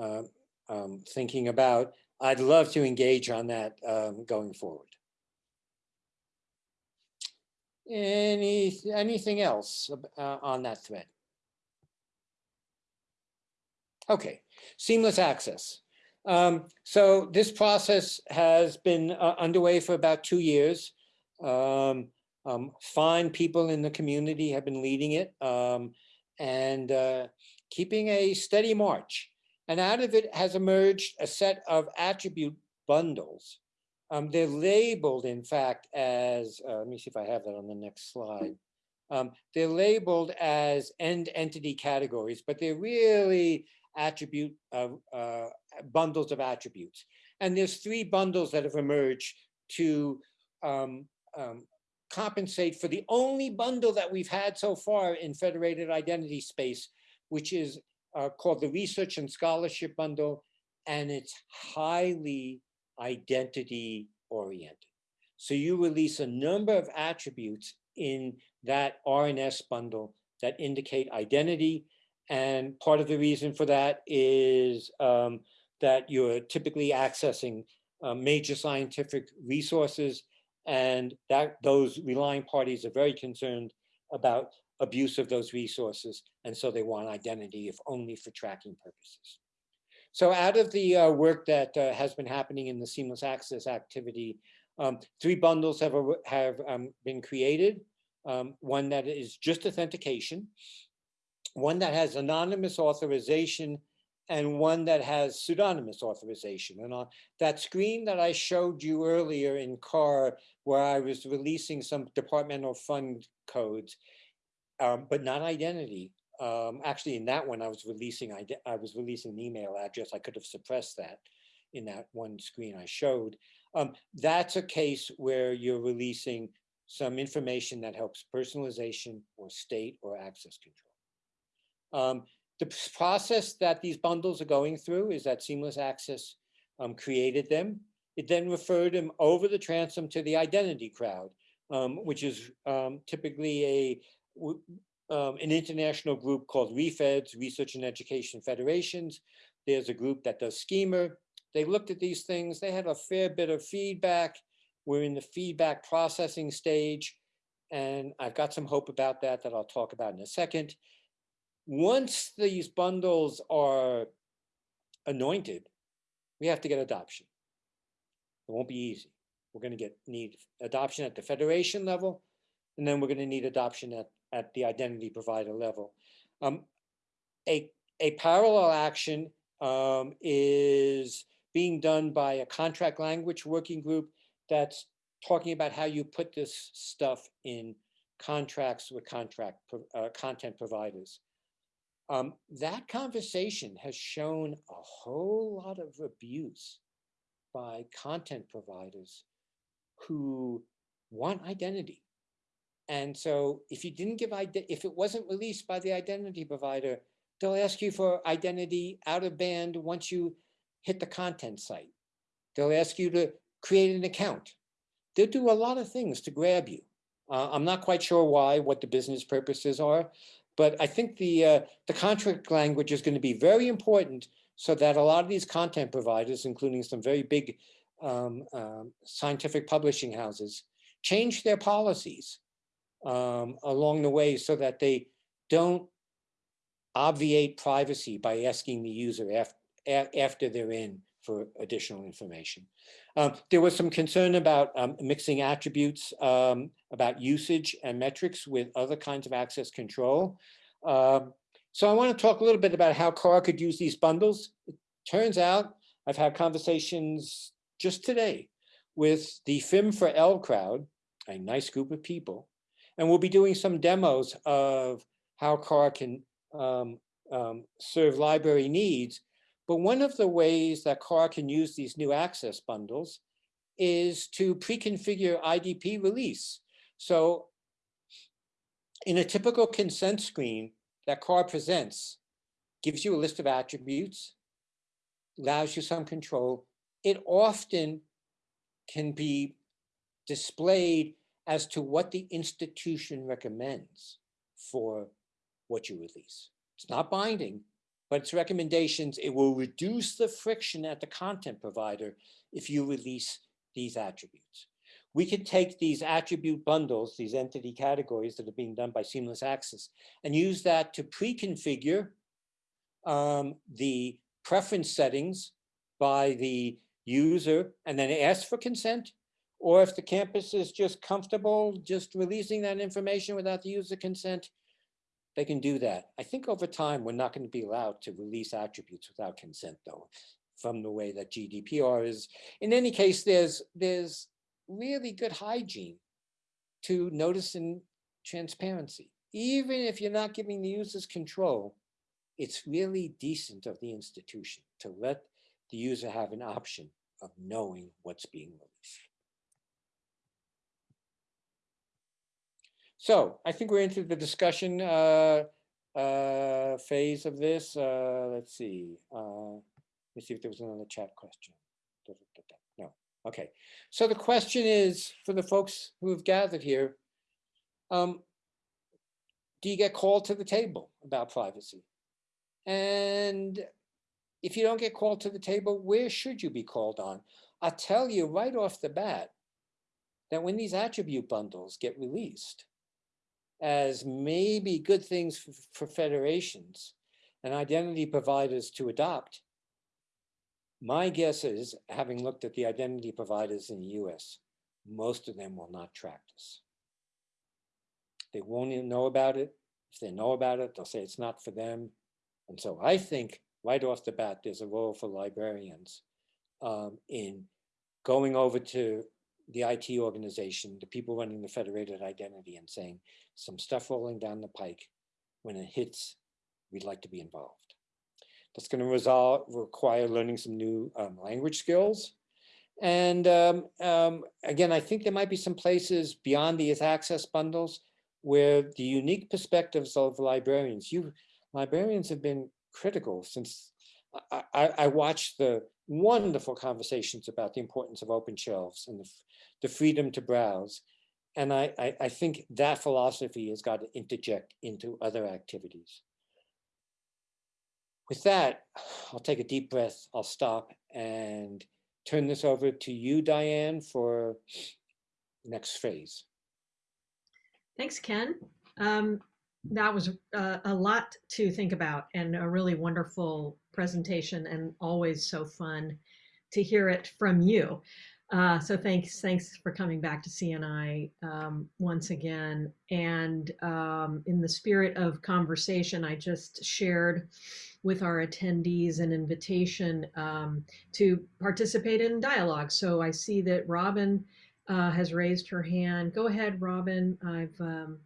uh, um, thinking about. I'd love to engage on that um, going forward. Any, anything else uh, on that thread? Okay, seamless access. Um, so this process has been uh, underway for about two years. Um, um, fine people in the community have been leading it um, and uh, keeping a steady march. And out of it has emerged a set of attribute bundles. Um, they're labeled, in fact, as, uh, let me see if I have that on the next slide. Um, they're labeled as end entity categories, but they're really attribute of uh, bundles of attributes. And there's three bundles that have emerged to um, um, compensate for the only bundle that we've had so far in federated identity space, which is uh, called the Research and Scholarship Bundle, and it's highly identity oriented. So you release a number of attributes in that R&S bundle that indicate identity. And part of the reason for that is um, that you're typically accessing uh, major scientific resources and that those relying parties are very concerned about abuse of those resources. And so they want identity if only for tracking purposes. So out of the uh, work that uh, has been happening in the seamless access activity, um, three bundles have, have um, been created. Um, one that is just authentication, one that has anonymous authorization, and one that has pseudonymous authorization. And on that screen that I showed you earlier in CAR, where I was releasing some departmental fund codes, um, but not identity. Um, actually, in that one, I was releasing I, I was releasing an email address. I could have suppressed that in that one screen I showed. Um, that's a case where you're releasing some information that helps personalization or state or access control. Um, the process that these bundles are going through is that seamless access um, created them. It then referred them over the transom to the identity crowd, um, which is um, typically a um, an international group called REFEDS, Research and Education Federations. There's a group that does Schema. They looked at these things. They had a fair bit of feedback. We're in the feedback processing stage. And I've got some hope about that that I'll talk about in a second. Once these bundles are anointed, we have to get adoption. It won't be easy. We're going to get need adoption at the federation level, and then we're going to need adoption at, at the identity provider level. Um, a, a parallel action um, is being done by a contract language working group that's talking about how you put this stuff in contracts with contract uh, content providers. Um, that conversation has shown a whole lot of abuse by content providers who want identity. And so if you didn't give if it wasn't released by the identity provider, they'll ask you for identity out of band once you hit the content site. They'll ask you to create an account. They'll do a lot of things to grab you. Uh, I'm not quite sure why, what the business purposes are, but I think the uh, the contract language is going to be very important so that a lot of these content providers, including some very big um, um, scientific publishing houses, change their policies um, along the way so that they don't obviate privacy by asking the user af a- after they're in for additional information. Um, there was some concern about um, mixing attributes um, about usage and metrics with other kinds of access control. Um, so I want to talk a little bit about how CAR could use these bundles. It turns out I've had conversations just today with the FIM4L crowd, a nice group of people, and we'll be doing some demos of how CAR can um, um, serve library needs. But one of the ways that CAR can use these new access bundles is to pre-configure IDP release. So in a typical consent screen that CAR presents, gives you a list of attributes, allows you some control. It often can be displayed as to what the institution recommends for what you release. It's not binding, but it's recommendations. It will reduce the friction at the content provider if you release these attributes. We could take these attribute bundles, these entity categories that are being done by Seamless Access, and use that to pre-configure um, the preference settings by the user and then ask for consent. Or if the campus is just comfortable just releasing that information without the user consent, they can do that. I think over time, we're not going to be allowed to release attributes without consent though, from the way that GDPR is. In any case, there's, there's really good hygiene to notice and transparency. Even if you're not giving the users control, it's really decent of the institution to let the user have an option of knowing what's being released. So I think we're into the discussion uh, uh, phase of this. Uh, let's see. Uh, let's see if there was another chat question. No. Okay. So the question is for the folks who have gathered here. Um, do you get called to the table about privacy? And if you don't get called to the table, where should you be called on? I'll tell you right off the bat that when these attribute bundles get released as maybe good things for, for federations and identity providers to adopt, my guess is, having looked at the identity providers in the US, most of them will not track this. They won't even know about it. If they know about it, they'll say it's not for them. And so I think right off the bat, there's a role for librarians um, in going over to the IT organization, the people running the federated identity and saying some stuff rolling down the pike. When it hits, we'd like to be involved. That's going to resolve, require learning some new um, language skills. And um, um, again, I think there might be some places beyond these access bundles where the unique perspectives of librarians, you librarians have been critical since I, I, I watched the wonderful conversations about the importance of open shelves and the, the freedom to browse. And I, I, I think that philosophy has got to interject into other activities. With that, I'll take a deep breath, I'll stop and turn this over to you, Diane, for next phase. Thanks, Ken. Um, that was a, a lot to think about and a really wonderful presentation and always so fun to hear it from you. Uh, so thanks, thanks for coming back to CNI um, once again. And um, in the spirit of conversation, I just shared with our attendees an invitation um, to participate in dialogue. So I see that Robin uh, has raised her hand. Go ahead, Robin. I've um,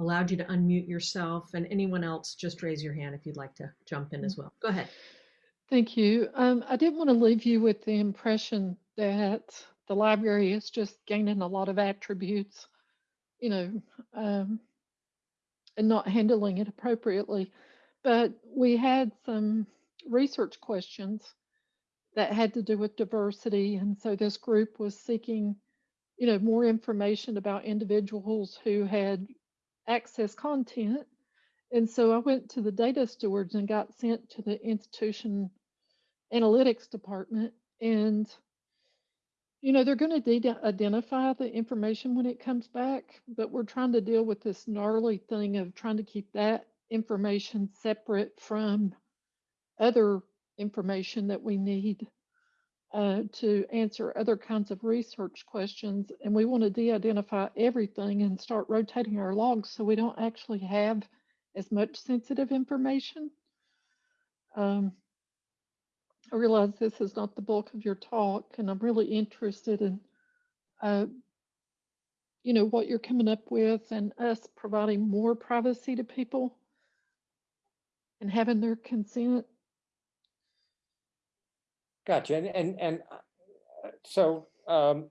allowed you to unmute yourself and anyone else, just raise your hand if you'd like to jump in as well. Go ahead. Thank you. Um, I didn't want to leave you with the impression that the library is just gaining a lot of attributes, you know, um, and not handling it appropriately. But we had some research questions that had to do with diversity. And so this group was seeking, you know, more information about individuals who had access content. And so I went to the data stewards and got sent to the institution analytics department. And, you know, they're going to de- identify the information when it comes back, but we're trying to deal with this gnarly thing of trying to keep that information separate from other information that we need uh, to answer other kinds of research questions. And we want to de-identify everything and start rotating our logs so we don't actually have as much sensitive information. Um, I realize this is not the bulk of your talk, and I'm really interested in, uh, you know, what you're coming up with and us providing more privacy to people and having their consent. Gotcha. And, and, and uh, so, um,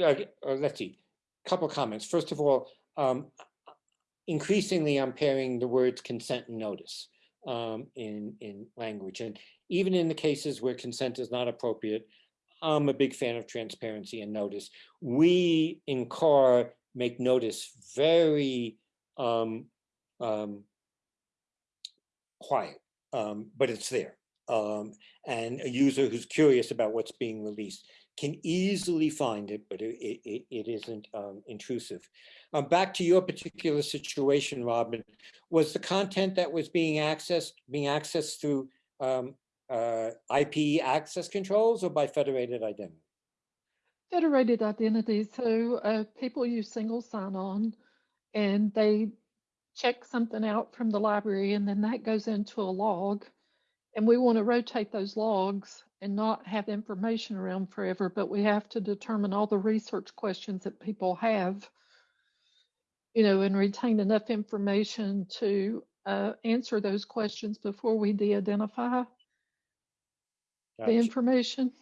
uh, let's see, couple comments. First of all, um, increasingly I'm pairing the words consent and notice um, in, in language. And even in the cases where consent is not appropriate, I'm a big fan of transparency and notice. We in CAR make notice very um, um, quiet, um, but it's there. Um, and a user who's curious about what's being released can easily find it, but it, it, it isn't um, intrusive. Um, back to your particular situation, Robin, was the content that was being accessed being accessed through um, uh, IP access controls or by federated identity? Federated identity. So uh, people use single sign-on, and they check something out from the library, and then that goes into a log. And we want to rotate those logs and not have information around forever, but we have to determine all the research questions that people have, you know, and retain enough information to uh, answer those questions before we de-identify the Gotcha. information.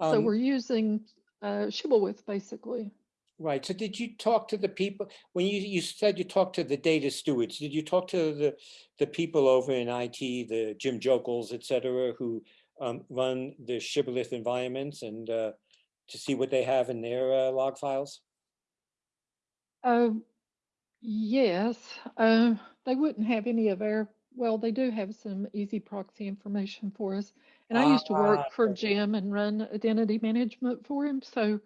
so Um, we're using uh, Shibboleth basically. Right. So did you talk to the people, when you, you said you talked to the data stewards, did you talk to the, the people over in IT, the Jim Jokls, et cetera, who um, run the Shibboleth environments and uh, to see what they have in their uh, log files? Uh, yes, uh, they wouldn't have any of our, well, they do have some EZproxy information for us. And I used to work Ah, for. Jim and run identity management for him. So,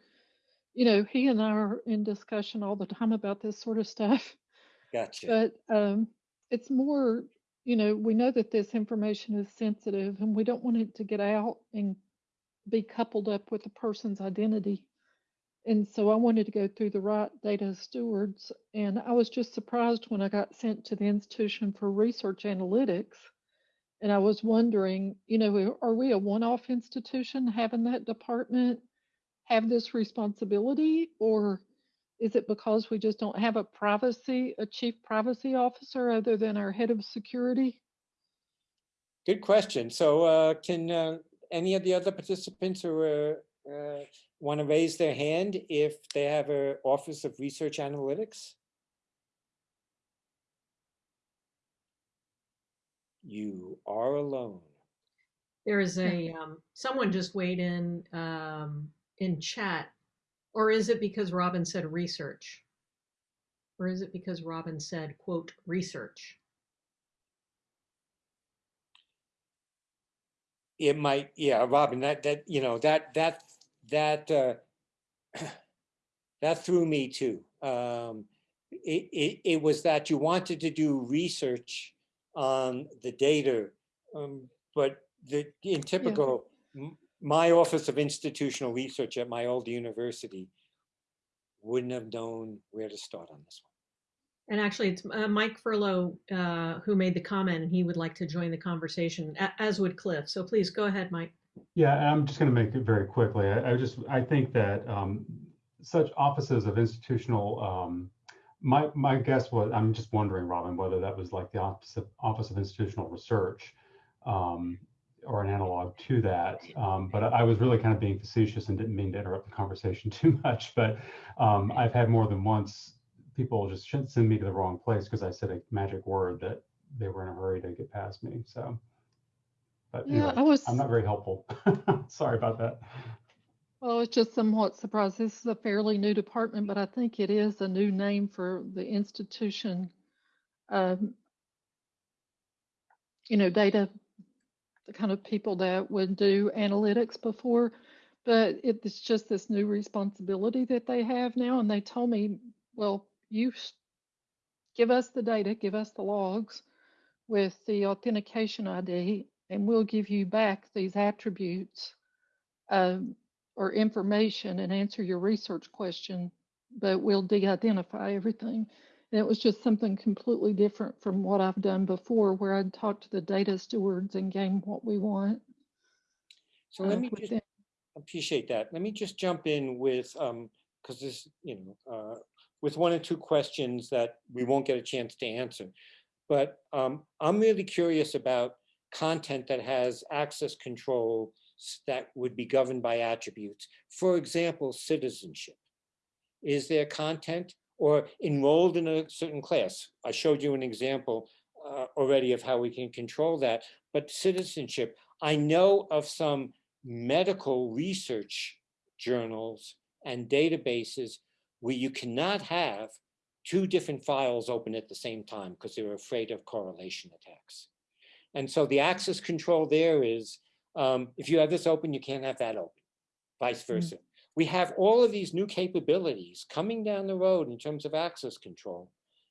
you know, he and I are in discussion all the time about this sort of stuff. Gotcha. But um, it's more, you know, we know that this information is sensitive and we don't want it to get out and be coupled up with a person's identity. And so I wanted to go through the right data stewards. And I was just surprised when I got sent to the Institution for Research Analytics. And I was wondering, you know, are we a one off institution having that department have this responsibility? Or is it because we just don't have a privacy, a chief privacy officer other than our head of security? Good question. So uh, can uh, any of the other participants who uh, uh, want to raise their hand if they have a Office of Research Analytics? You are alone. There is a, um, someone just weighed in, um, in chat. Or is it because Robin said research? Or is it because Robin said, quote, research? It might, yeah, Robin, that, that, you know, that, that, that, uh, that threw me too. Um, it, it, it was that you wanted to do research on the data, um, but the, in typical, m- my Office of Institutional Research at my old university wouldn't have known where to start on this one. And actually, it's uh, Mike Furlough uh, who made the comment, and he would like to join the conversation, as would Cliff. So please go ahead, Mike. Yeah, I'm just going to make it very quickly. I, I just, I think that um, such offices of institutional, um, my, my guess was, I'm just wondering, Robin, whether that was like the Office of, Office of Institutional Research um, or an analog to that. Um, but I was really kind of being facetious and didn't mean to interrupt the conversation too much. But um, I've had more than once people just shouldn't send me to the wrong place because I said a magic word that they were in a hurry to get past me. So, but Yeah, anyway, I was, I'm not very helpful. Sorry about that. well, I was just somewhat surprised. This is a fairly new department, but I think it is a new name for the institution. Um, you know, data, the kind of people that would do analytics before, but it's just this new responsibility that they have now. And they told me, well, you give us the data, give us the logs with the authentication ID, and we'll give you back these attributes um, or information and answer your research question, but we'll de-identify everything. And it was just something completely different from what I've done before, where I'd talk to the data stewards and gain what we want. So let uh, me just appreciate that. Let me just jump in with, um, because this, you know, uh, with one or two questions that we won't get a chance to answer. But um, I'm really curious about content that has access control that would be governed by attributes. For example, citizenship. Is there content or enrolled in a certain class? I showed you an example uh, already of how we can control that. But citizenship, I know of some medical research journals and databases where you cannot have two different files open at the same time because they're afraid of correlation attacks. And so the access control there is, um, if you have this open, you can't have that open, vice versa. We have all of these new capabilities coming down the road in terms of access control.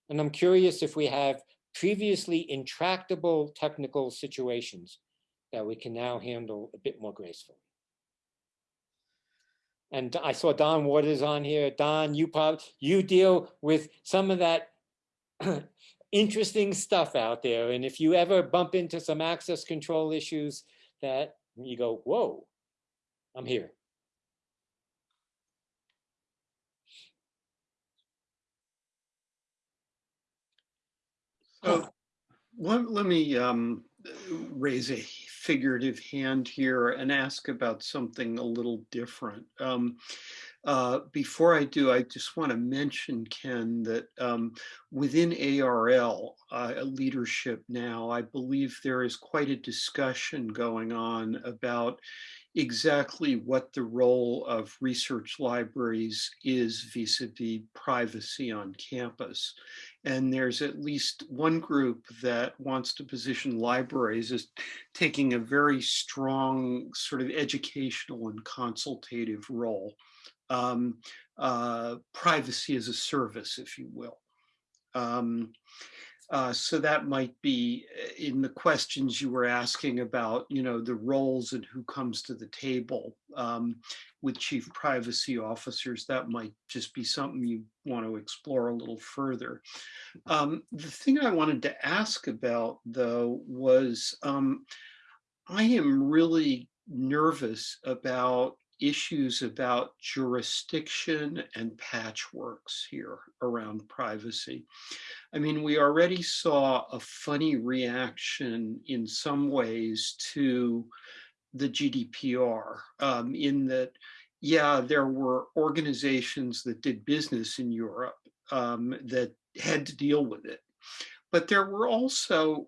And I'm curious if we have previously intractable technical situations that we can now handle a bit more gracefully. And I saw Don Waters on here. Don, you probably, you deal with some of that interesting stuff out there. And if you ever bump into some access control issues that you go, whoa, I'm here. So let, let me um, raise a figurative hand here and ask about something a little different. Um, uh, before I do, I just want to mention, Ken, that um, within ARL uh, leadership now, I believe there is quite a discussion going on about exactly what the role of research libraries is vis-a-vis privacy on campus. And there's at least one group that wants to position libraries as taking a very strong sort of educational and consultative role. Um, uh, privacy as a service, if you will. Um, uh, so that might be uh, in the questions you were asking about, you know, the roles and who comes to the table um, with chief privacy officers. That might just be something you want to explore a little further. Um, the thing I wanted to ask about, though, was um, I am really nervous about issues about jurisdiction and patchworks here around privacy. I mean, we already saw a funny reaction in some ways to the GDPR um, in that, yeah, there were organizations that did business in Europe um, that had to deal with it. But there were also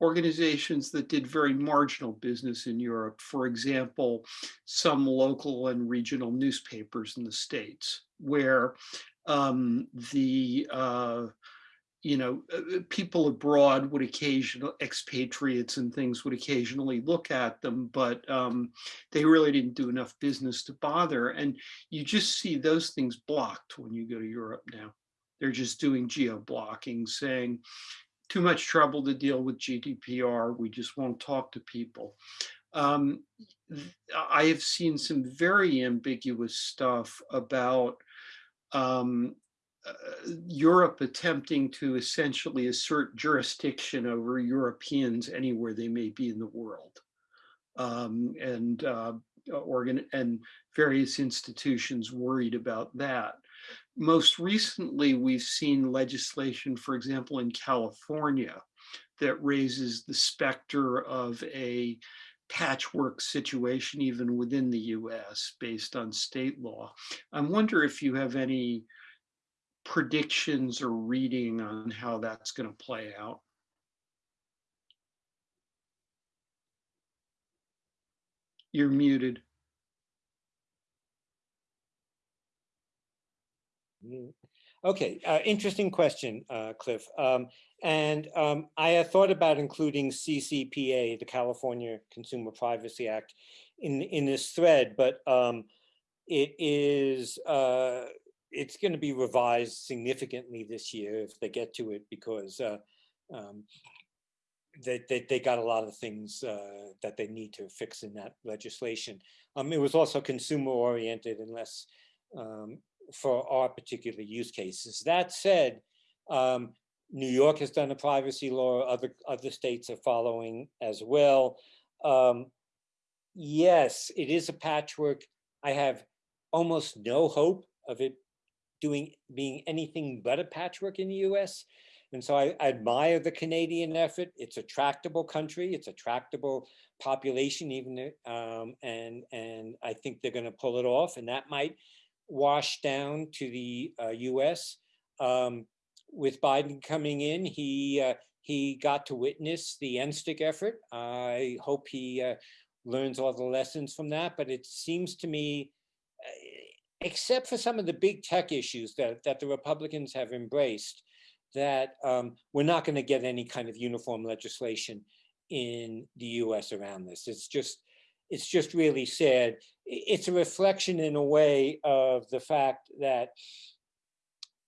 organizations that did very marginal business in Europe. For example, some local and regional newspapers in the States where um, the uh, you know, uh, uh, people abroad would occasionally, expatriates and things would occasionally look at them, but um, they really didn't do enough business to bother. And you just see those things blocked when you go to Europe now. They're just doing geo blocking, saying too much trouble to deal with GDPR. We just won't talk to people. Um, I have seen some very ambiguous stuff about um, uh, Europe attempting to essentially assert jurisdiction over Europeans anywhere they may be in the world. Um, and uh, organ and various institutions worried about that. Most recently, we've seen legislation, for example, in California, that raises the specter of a patchwork situation even within the US based on state law. I wonder if you have any predictions or reading on how that's going to play out? You're muted. Okay, uh, interesting question, uh, Cliff. Um, and um, I had thought about including CCPA, the California Consumer Privacy Act, in in this thread, but um, it is uh, it's going to be revised significantly this year if they get to it because uh, um, they, they, they, got a lot of things uh, that they need to fix in that legislation. Um, it was also consumer oriented and less um, for our particular use cases. That said, um, New York has done a privacy law, other, other states are following as well. Um, yes, it is a patchwork. I have almost no hope of it doing being anything but a patchwork in the US. And so I, I, admire the Canadian effort. It's a tractable country. It's a tractable population, even um, and and I think they're going to pull it off. And that might wash down to the uh, U.S. Um, with Biden coming in, he uh, he got to witness the NSTIC effort. I hope he uh, learns all the lessons from that. But it seems to me except for some of the big tech issues that, that the Republicans have embraced, that um, we're not going to get any kind of uniform legislation in the US around this. It's just, it's just really sad. It's a reflection in a way of the fact that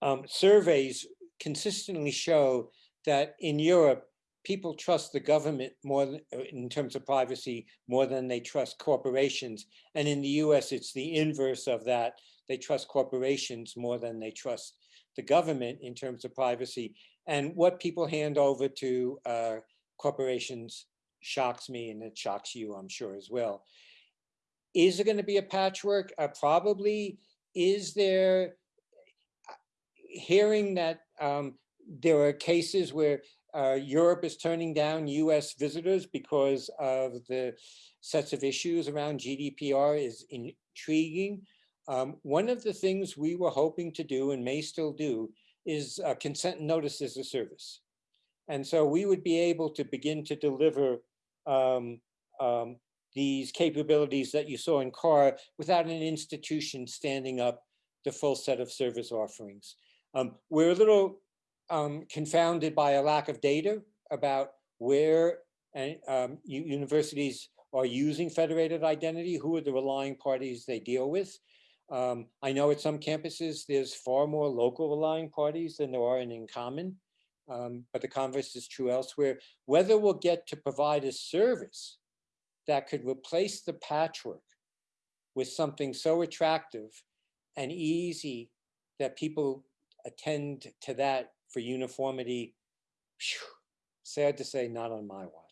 um, surveys consistently show that in Europe, people trust the government more uh, in terms of privacy more than they trust corporations. And in the US, it's the inverse of that. They trust corporations more than they trust the government in terms of privacy. And what people hand over to uh, corporations shocks me and it shocks you, I'm sure, as well. Is it going to be a patchwork? Uh, probably. Is there, uh, hearing that um, there are cases where uh, Europe is turning down US visitors because of the sets of issues around GDPR is intriguing. Um, one of the things we were hoping to do and may still do is uh, consent notice as a service. And so we would be able to begin to deliver um, um, these capabilities that you saw in CAR without an institution standing up the full set of service offerings. Um, we're a little um, confounded by a lack of data about where um, universities are using federated identity, who are the relying parties they deal with. Um, I know at some campuses, there's far more local relying parties than there are in InCommon, um, but the converse is true elsewhere. Whether we'll get to provide a service that could replace the patchwork with something so attractive and easy that people attend to that for uniformity, sad to say, not on my watch.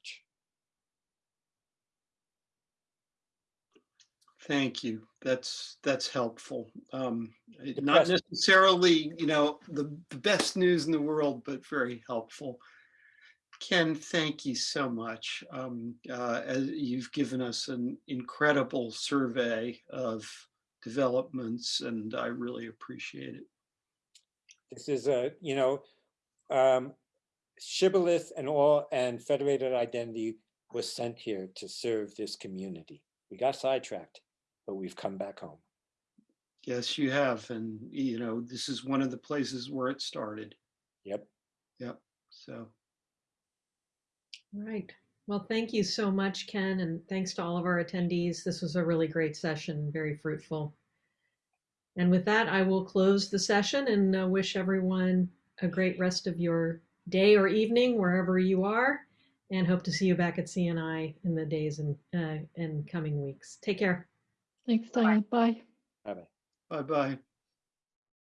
Thank you. That's that's helpful. Um, not necessarily, you know, the, the best news in the world, but very helpful. Ken, thank you so much. Um, uh, you've given us an incredible survey of developments, and I really appreciate it. This is a, you know, um, Shibboleth and all and Federated Identity was sent here to serve this community. We got sidetracked, but we've come back home. Yes, you have. And, you know, this is one of the places where it started. Yep. Yep. So, All right. Well, thank you so much, Ken, and thanks to all of our attendees. This was a really great session, very fruitful. And with that, I will close the session and uh, wish everyone a great rest of your day or evening, wherever you are, and hope to see you back at CNI in the days and, uh, and coming weeks. Take care. Thanks, Diane. Bye. Bye-bye. bye-bye.